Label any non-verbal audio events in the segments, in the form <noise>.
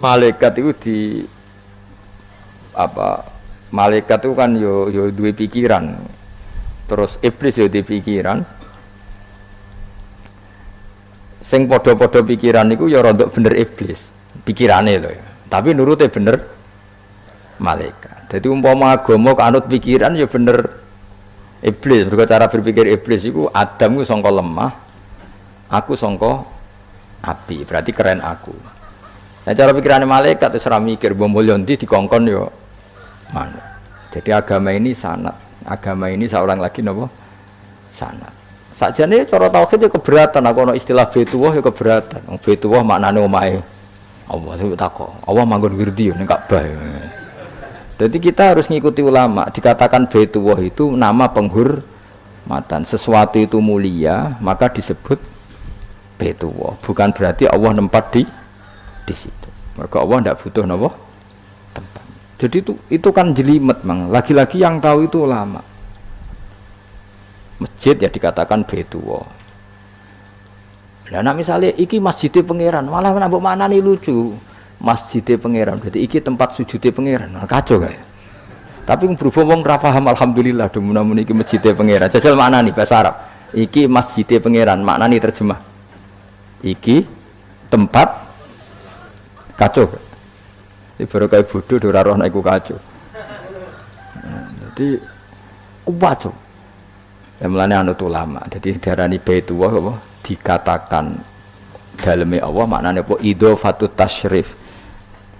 malaikat itu di apa malaikat itu kan yo yo dua pikiran. Terus iblis yo di pikiran. Sing podo-podo pikiran itu ya rontok bener iblis pikirannya loh tapi nurutnya bener malaikat. Jadi umpama agama kanut pikiran ya bener iblis. Berkata cara berpikir iblis itu Adam itu songko lemah aku songko api. Berarti keren aku nah cara pikirannya malaikat itu mikir bom di dikongkon yo? Mana jadi agama ini sanat. Agama ini seorang lagi nopo sanat. Saja nih cara tauhid ya keberatan. Aku no istilah betuwah ya keberatan. Betuwah maknanya omai Allah itu takut Allah manggon girdi nih Ka'bah jadi kita harus ngikuti ulama. Dikatakan Baitullah itu nama penghormatan. Sesuatu itu mulia, maka disebut Baitullah. Bukan berarti Allah nempat di di situ. Maka Allah tidak butuh nopo tempat. Jadi itu itu kan jelimet, mang. Lagi-lagi yang tahu itu ulama. Masjid ya dikatakan Baitullah. Nah, misalnya iki masjidnya pangeran, malah nambah mana nih lucu masjidnya pangeran jadi iki tempat sujudnya pangeran nah, kacau kayak tapi berhubung wong paham alhamdulillah namun iki masjidnya pangeran jajal mana nih bahasa Arab iki masjidnya pangeran makna nih terjemah iki tempat kacau ini baru kayak bodoh dora roh naiku kacau jadi kacau yang melane anu lama jadi darani baitullah apa? Dikatakan dalamnya Allah maknanya apa? Idofatut tasyrif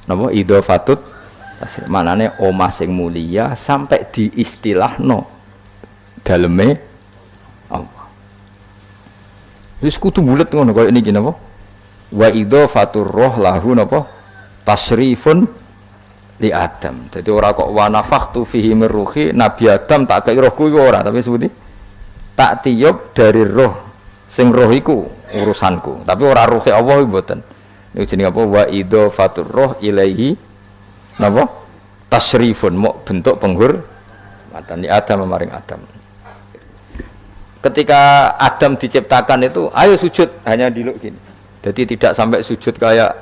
napa? Idhofatut manane omah sing mulia sampai di istilah no daleme Allah. Wis kudu bulet ngono kaya niki napa wa idhofatur roh lahu napa tasrifun li Adam. Jadi ora kok wa nafakhtu fihi min ruhi nabi Adam tak kei rohku iku ora tapi sebuti tak tiup dari roh sing roh iku urusanku. Tapi ora ruhe Allah mboten. Ini jenis apa? Wa fatur roh ilaihi napa tasrifun mau bentuk penggur matani Adam memaring Adam. Ketika Adam diciptakan itu ayo sujud hanya diluk gini jadi tidak sampai sujud kayak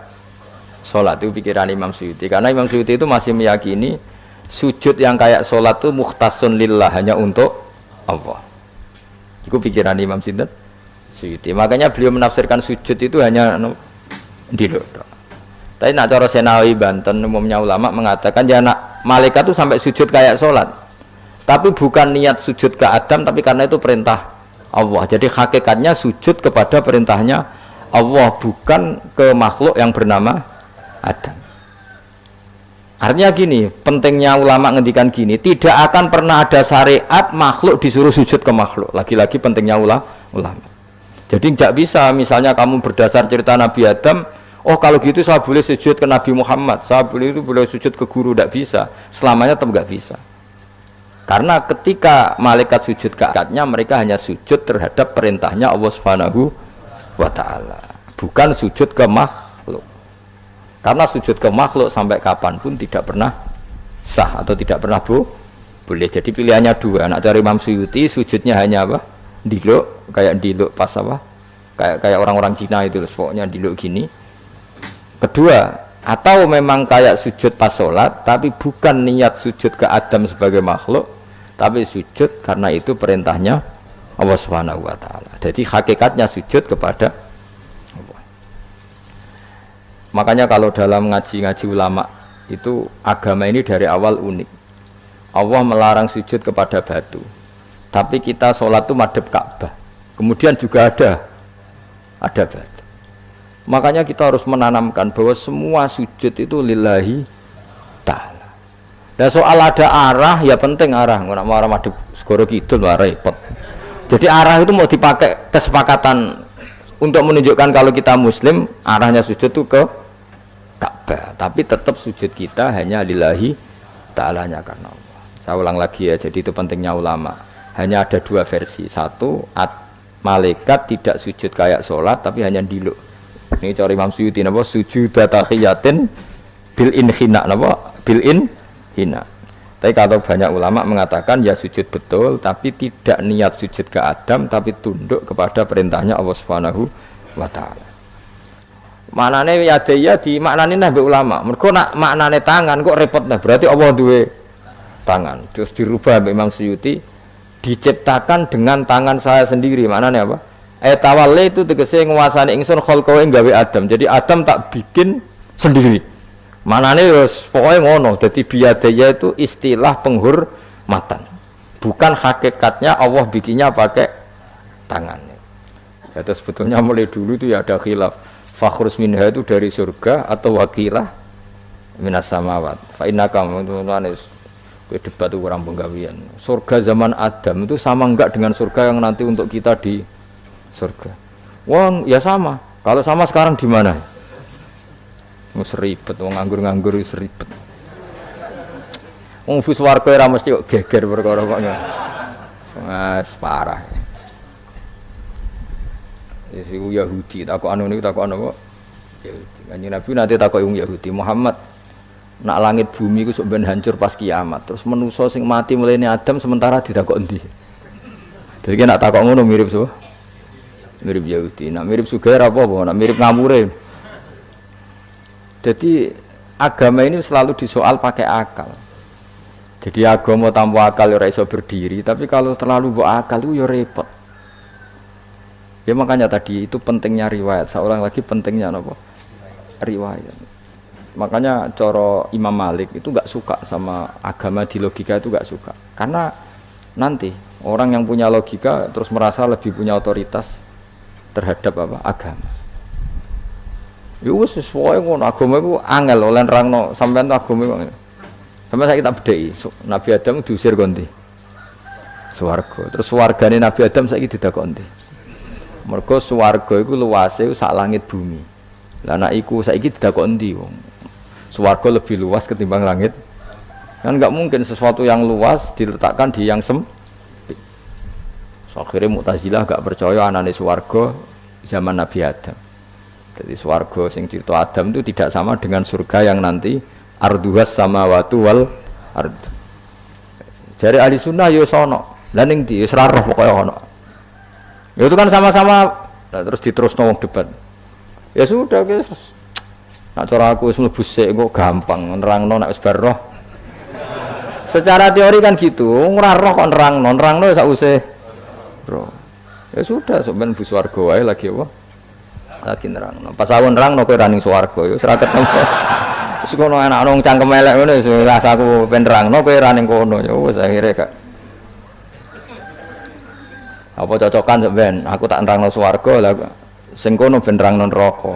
sholat itu pikiran Imam Suyuti karena Imam Suyuti itu masih meyakini sujud yang kayak sholat itu muhtasun lillah hanya untuk Allah itu pikiran Imam Suyuti makanya beliau menafsirkan sujud itu hanya Dilo. Tapi nak cara Senawi Banten umumnya ulama mengatakan ya nak malaikat itu sampai sujud kayak sholat. Tapi bukan niat sujud ke Adam tapi karena itu perintah Allah. Jadi hakikatnya sujud kepada perintahnya Allah bukan ke makhluk yang bernama Adam. Artinya gini, pentingnya ulama ngendikan gini, tidak akan pernah ada syariat makhluk disuruh sujud ke makhluk. Lagi-lagi pentingnya ulama. Jadi tidak bisa, misalnya kamu berdasar cerita Nabi Adam, oh kalau gitu saya boleh sujud ke Nabi Muhammad saya boleh itu boleh sujud ke guru tidak bisa selamanya tetap nggak bisa karena ketika malaikat sujud ke akadnya mereka hanya sujud terhadap perintahnya Allah Subhanahu wa taala. Bukan sujud ke makhluk. Karena sujud ke makhluk sampai kapan pun tidak pernah sah atau tidak pernah bu boleh. Jadi pilihannya dua. Anak dari Imam Suyuti sujudnya hanya apa? Diluk kayak diluk pas apa? Kayak kayak orang-orang Cina itu pokoknya diluk gini. Kedua atau memang kayak sujud pas sholat tapi bukan niat sujud ke Adam sebagai makhluk tapi sujud karena itu perintahnya Allah Subhanahu wa taala. Jadi hakikatnya sujud kepada Allah. Makanya kalau dalam ngaji-ngaji ulama itu agama ini dari awal unik. Allah melarang sujud kepada batu. Tapi kita sholat itu madep Ka'bah. Kemudian juga ada ada batu. Makanya kita harus menanamkan bahwa semua sujud itu lillahi ta'ala. Dan soal ada arah ya penting arah. Nggak mau arah madu segoro lah repot. Jadi arah itu mau dipakai kesepakatan untuk menunjukkan kalau kita muslim arahnya sujud itu ke Ka'bah. Tapi tetap sujud kita hanya lillahi ta'alanya karena Allah. Saya ulang lagi ya. Jadi itu pentingnya ulama. Hanya ada dua versi. Satu, at, malaikat tidak sujud kayak sholat tapi hanya diluk ini cari Imam Suyuti sujud tahiyatin bil in hina napa bil in hina tapi kalau banyak ulama mengatakan ya sujud betul tapi tidak niat sujud ke Adam tapi tunduk kepada perintahnya Allah Subhanahu wa taala Maknane yadaya di maknane nah ulama. Mergo nak maknane tangan kok repot nah berarti Allah duwe tangan. Terus dirubah Imam Suyuti diciptakan dengan tangan saya sendiri. Maknanya apa? Etawale itu tegese nguasani ingsun khalqawe gawe Adam. Jadi Adam tak bikin sendiri. Manane wis pokoke ngono. Dadi biadaya itu istilah penghormatan. Bukan hakikatnya Allah bikinnya pakai tangannya. Ya, sebetulnya mulai dulu itu ya ada khilaf fakhrus minha itu dari surga atau wakilah minas samawat fa innaka nulis debat itu kurang penggawian surga zaman Adam itu sama enggak dengan surga yang nanti untuk kita di surga wong ya sama kalau sama sekarang di mana mau seribet wong nganggur-nganggur seribet wong fus warga ora mesti kok geger perkara kok Mas parah Ya si Yahudi takok anu niku takok anu kok. Yahudi. Kanjeng Nabi nanti takok wong Yahudi Muhammad nak langit bumi ku sok ben hancur pas kiamat. Terus menuso sing mati mulai Adam sementara ditakok endi? Jadi nak takok ngono mirip so. Mirip Yahudi. Nak mirip Sugair apa apa? Nak mirip ngamure. Jadi agama ini selalu disoal pakai akal. Jadi agama tanpa akal ya iso berdiri, tapi kalau terlalu buat akal itu ya repot. Ya makanya tadi itu pentingnya riwayat. Seorang lagi pentingnya apa? Riwayat. Makanya coro Imam Malik itu gak suka sama agama di logika itu gak suka. Karena nanti orang yang punya logika terus merasa lebih punya otoritas terhadap apa? Agama. Ya sesuai ngono agama itu angel oleh nerangno sampean agama itu. Sampai saya kita bedai, Nabi Adam diusir konti. Swarga. Terus wargane Nabi Adam saya tidak konti mergo swarga iku luase sak langit bumi lah anak iku saiki kok endi wong swarga lebih luas ketimbang langit kan nggak mungkin sesuatu yang luas diletakkan di yang sem so, akhirnya Mu'tazilah gak percaya anane swarga zaman Nabi Adam jadi swarga sing cerita Adam itu tidak sama dengan surga yang nanti arduhas sama watu wal ard. Jadi ahli sunnah yo sono laning di serarah pokoknya ono. Ya itu kan sama-sama. Nah, terus diterus nongol debat. Ya sudah guys nak cara aku semua kok gampang nerang non nak roh. Secara teori kan gitu ngerah roh kok nerang non nerang non sak usah roh. Ya sudah sebenarnya bus warga wae lagi apa lagi nerang. Non pas aku nerang non kue running suwargo ya serah ketemu. <laughs> Terus kono anak nong cangkem elek ngono rasa aku penerang non kue running kono. Ya wes akhirnya kak apa cocokan sebenarnya aku tak nerangno swarga lah sing kono ben neraka.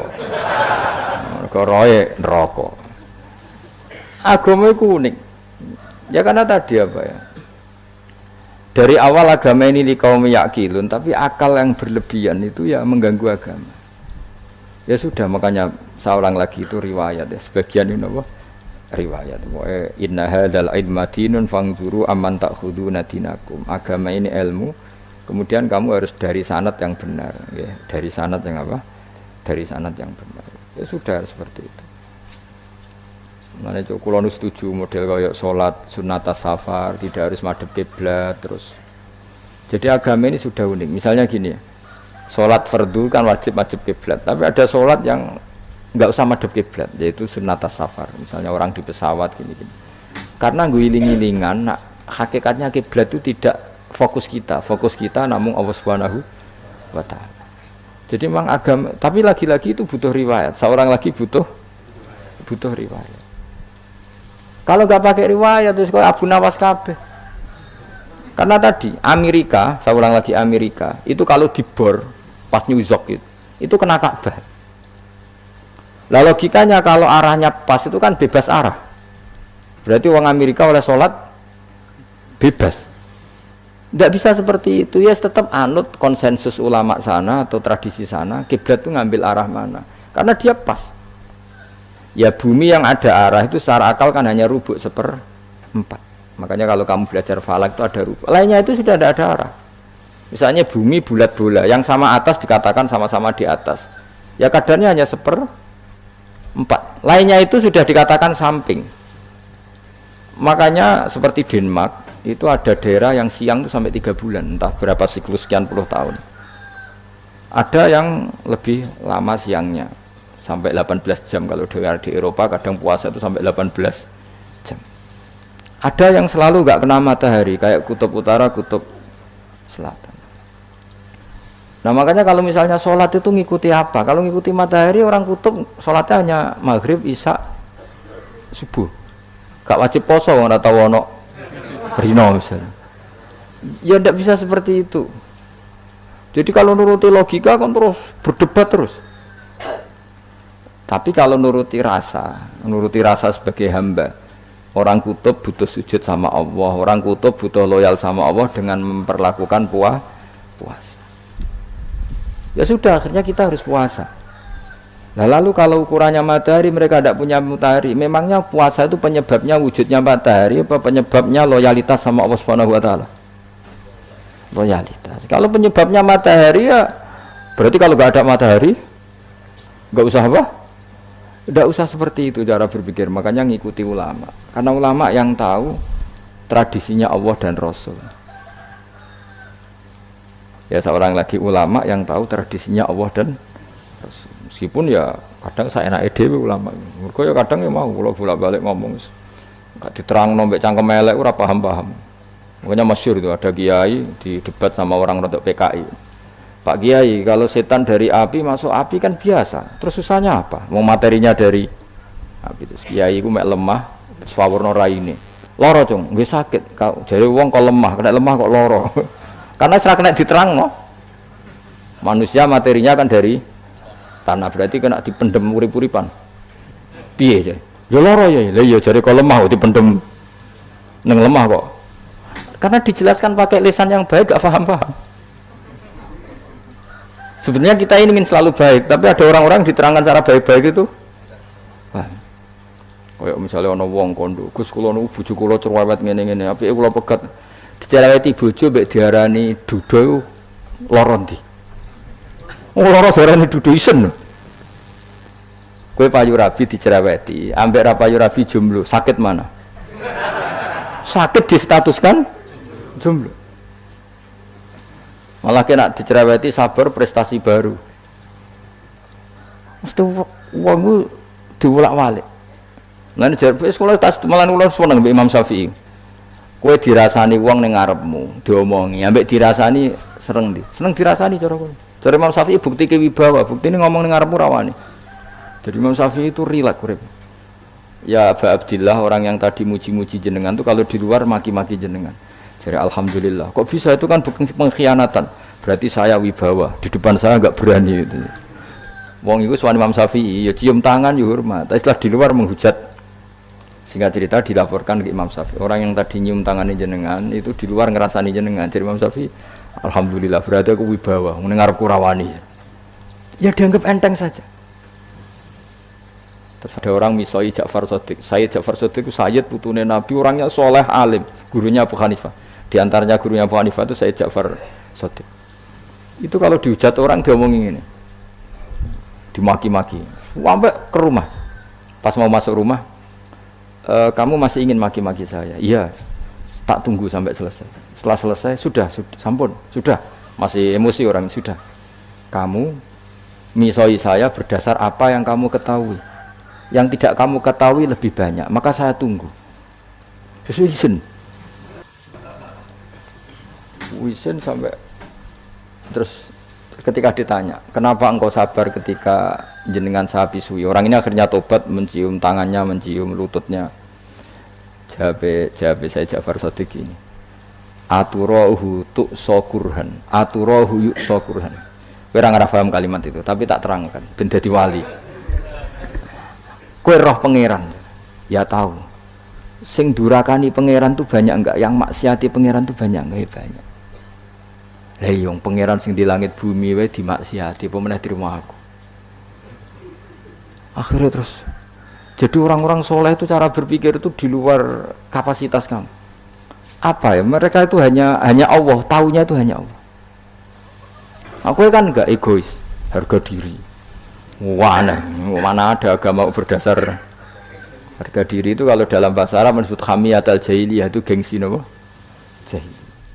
Mergo roe neraka. Agama itu unik. Ya karena tadi apa ya? Dari awal agama ini di kaum yakilun tapi akal yang berlebihan itu ya mengganggu agama ya sudah makanya seorang lagi itu riwayat ya. Sebagian ini apa? Riwayat. Inna hadal ilmadinun fangzuru aman tak dinakum. Agama ini ilmu kemudian kamu harus dari sanat yang benar ya. Dari sanat yang apa? Dari sanat yang benar. Ya sudah seperti itu. Mana kulon setuju model kayak sholat sunat safar tidak harus madep kiblat terus. Jadi agama ini sudah unik. Misalnya gini ya sholat fardu kan wajib wajib kiblat. Tapi ada sholat yang nggak usah madep kiblat yaitu sunat safar misalnya orang di pesawat gini gini karena gue iling-ilingan nah, hakikatnya kiblat itu tidak fokus kita. Fokus kita namun Allah subhanahu wa ta'ala. Jadi memang agama tapi lagi-lagi itu butuh riwayat. Seorang lagi butuh butuh riwayat. Kalau nggak pakai riwayat terus kau Abu Nawas kabeh karena tadi Amerika saya ulang lagi Amerika itu kalau dibor pas New York itu itu kena Ka'bah. Lah logikanya kalau arahnya pas itu kan bebas arah. Berarti uang Amerika oleh sholat bebas. Tidak bisa seperti itu ya tetap anut konsensus ulama sana atau tradisi sana kiblat itu ngambil arah mana? Karena dia pas. Ya bumi yang ada arah itu secara akal kan hanya rubuk seper empat makanya kalau kamu belajar falak itu ada rubuk lainnya itu sudah tidak ada arah. Misalnya bumi bulat bola yang sama atas dikatakan sama-sama di atas. Ya kadarnya hanya seper empat. Lainnya itu sudah dikatakan samping. Makanya seperti Denmark itu ada daerah yang siang itu sampai tiga bulan entah berapa siklus sekian puluh tahun. Ada yang lebih lama siangnya sampai 18 jam. Kalau di Eropa kadang puasa itu sampai 18 jam ada yang selalu nggak kena matahari kayak kutub utara kutub selatan. Nah makanya kalau misalnya sholat itu ngikuti apa? Kalau ngikuti matahari orang kutub sholatnya hanya maghrib isya subuh. Gak wajib poso nggak tahu ono rino misalnya. Ya tidak bisa seperti itu. Jadi kalau nuruti logika kan terus berdebat terus. Tapi kalau nuruti rasa, nuruti rasa sebagai hamba, orang kutub butuh sujud sama Allah, orang kutub butuh loyal sama Allah dengan memperlakukan puah, puasa. Ya sudah, akhirnya kita harus puasa. Nah, lalu kalau ukurannya matahari mereka tidak punya matahari, memangnya puasa itu penyebabnya wujudnya matahari apa penyebabnya loyalitas sama Allah Subhanahu wa taala? Loyalitas. Kalau penyebabnya matahari ya berarti kalau nggak ada matahari nggak usah apa? Tidak usah seperti itu cara berpikir makanya ngikuti ulama. Karena ulama yang tahu tradisinya Allah dan Rasul. Ya seorang lagi ulama yang tahu tradisinya Allah dan Rasul. Meskipun ya kadang saya enak ide ulama. Mereka ya kadang ya mau kalau bolak balik ngomong gak diterang nombek cangkem melek paham paham makanya masyur itu ada kiai di debat sama orang rodok PKI Pak Kiai kalau setan dari api masuk api kan biasa. Terus susahnya apa? Mau materinya dari api itu Kiai itu mek lemah swawarno ini loro cung gue sakit. Kau jadi uang kok lemah kena lemah kok loro <laughs> karena serak kena diterang no manusia materinya kan dari tanah berarti kena dipendem urip-uripan. Piye aja ya loro ya. Lah ya jadi kok lemah kok dipendem. Neng lemah kok. Karena dijelaskan pakai lisan yang baik gak paham-paham Sebenarnya kita ini ingin selalu baik, tapi ada orang-orang diterangkan cara baik-baik itu. Kayak misalnya ono wong kondo, Gus kula nu bojo kula cerewet ngene-ngene, apike kula pegat dicereweti bojo mbek diarani dudo lara ndi? Oh lara diarani dudo isen. Kowe payu rabi dicereweti, ambek ra payu rabi jomblo, sakit mana? Sakit distatuskan jomblo malah kena dicereweti sabar prestasi baru mesti uang itu diulak walik Lain jar sekolah tas malah ulang seneng Imam Syafi'i. Kue dirasani uang neng ngarepmu, diomongi, ambek dirasani sereng di, seneng dirasani cara kowe. Cara Imam Syafi'i bukti kewibawa, bukti ini ngomong neng ngarepmu rawani. Jadi Imam Syafi'i itu rilek urip. Ya Aba Abdillah orang yang tadi muji-muji jenengan tuh kalau di luar maki-maki jenengan. Jadi alhamdulillah. Kok bisa itu kan pengkhianatan. Berarti saya wibawa. Di depan saya nggak berani itu. Wong itu suami Imam Syafi'i, ya cium tangan ya hormat. Tapi setelah di luar menghujat. Singkat cerita dilaporkan ke Imam Syafi'i. Orang yang tadi nyium tangan jenengan itu di luar ngerasani jenengan. Jadi Imam Syafi'i, alhamdulillah berarti aku wibawa, mendengar kurawani. Ya dianggap enteng saja. Terus ada orang misoi Ja'far Sodik. Sayyid Ja'far Sodik itu Sayyid putune Nabi, orangnya soleh alim, gurunya Abu Hanifah. Di antaranya gurunya Abu Hanifah itu Sayyid Ja'far Sodik. Itu kalau dihujat orang diomongin ini. Dimaki-maki. Sampai ke rumah. Pas mau masuk rumah, e, kamu masih ingin maki-maki saya? Iya. Tak tunggu sampai selesai. Setelah selesai, sudah, sudah, sampun, sudah. Masih emosi orang, sudah. Kamu misoi saya berdasar apa yang kamu ketahui. Yang tidak kamu ketahui lebih banyak, maka saya tunggu. Sesuai Wisen sampai terus ketika ditanya kenapa engkau sabar ketika jenengan saya pisui orang ini akhirnya tobat mencium tangannya mencium lututnya. Jabe jabe saya Jafar Sodik ini. Aturohu tuk sokurhan aturohu yuk sokurhan kira nggak paham kalimat itu tapi tak terangkan. Benda wali. Kue roh pangeran. Ya tahu. Sing durakani pangeran tuh banyak enggak? Yang maksiati pangeran tuh banyak enggak? Ya banyak lah yang pangeran sing di langit bumi wae dimaksiati apa meneh di rumah aku? Akhirnya terus jadi orang-orang soleh itu cara berpikir itu di luar kapasitas kamu. Apa ya mereka itu hanya hanya Allah tahunya itu hanya Allah. Aku kan enggak egois harga diri. Mana mana ada agama berdasar harga diri itu kalau dalam bahasa Arab disebut hamiyat al jahiliyah itu gengsi nopo